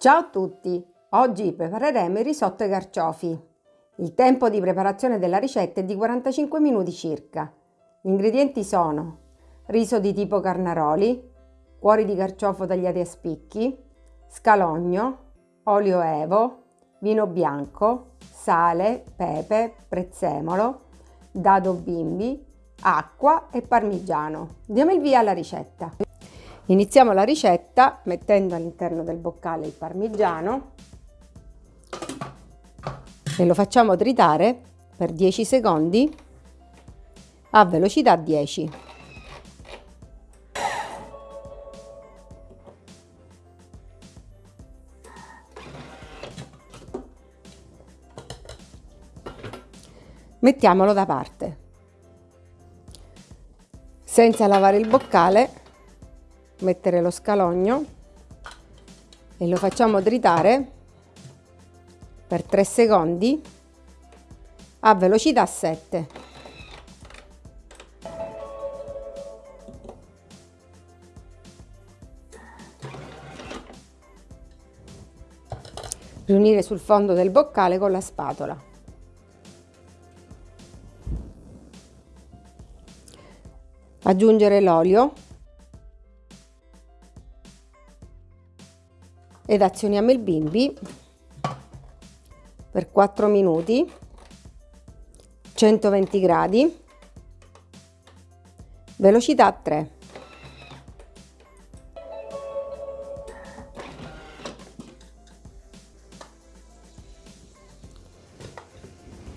Ciao a tutti! Oggi prepareremo il risotto ai carciofi. Il tempo di preparazione della ricetta è di 45 minuti circa. Gli ingredienti sono riso di tipo carnaroli, cuori di carciofo tagliati a spicchi, scalogno, olio evo, vino bianco, sale, pepe, prezzemolo, dado bimbi, acqua e parmigiano. Diamo il via alla ricetta. Iniziamo la ricetta mettendo all'interno del boccale il parmigiano e lo facciamo tritare per 10 secondi a velocità 10. Mettiamolo da parte. Senza lavare il boccale mettere lo scalogno e lo facciamo tritare per 3 secondi a velocità 7. Riunire sul fondo del boccale con la spatola. Aggiungere l'olio ed azioniamo il bimbi. Per 4 minuti. 120 gradi. Velocità 3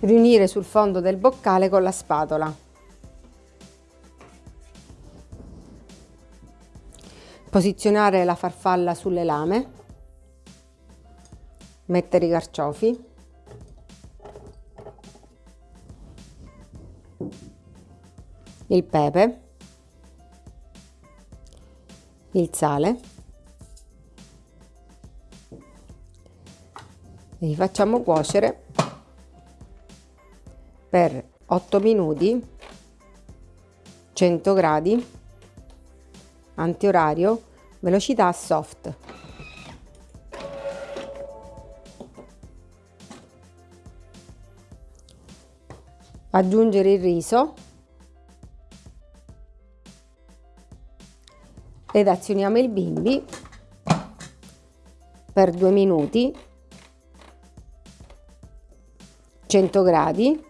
riunire sul fondo del boccale con la spatola. Posizionare la farfalla sulle lame mettere i carciofi. Il pepe. Il sale. E li facciamo cuocere per 8 minuti 100 gradi antiorario velocità soft aggiungere il riso. Ed azioniamo il bimbi per due minuti. 100 gradi.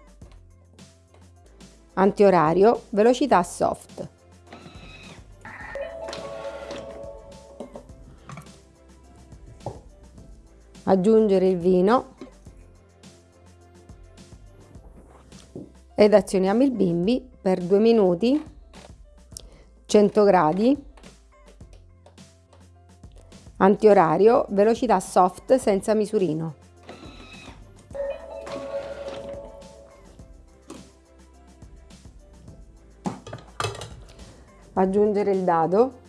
Antiorario velocità soft. Aggiungere il vino ed azioniamo il bimbi per due minuti 100 gradi antiorario velocità soft senza misurino. Aggiungere il dado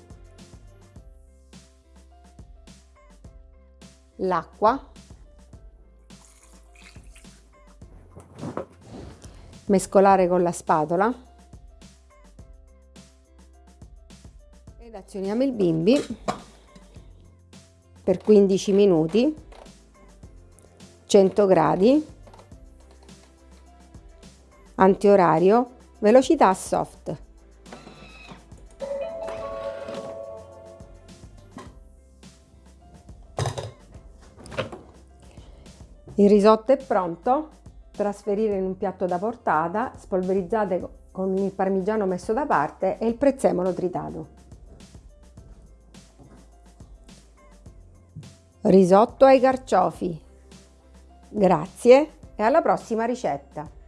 l'acqua mescolare con la spatola. Ed azioniamo il bimbi per 15 minuti 100 gradi antiorario velocità soft. Il risotto è pronto trasferire in un piatto da portata, spolverizzate con il parmigiano messo da parte e il prezzemolo tritato. Risotto ai carciofi. Grazie e alla prossima ricetta!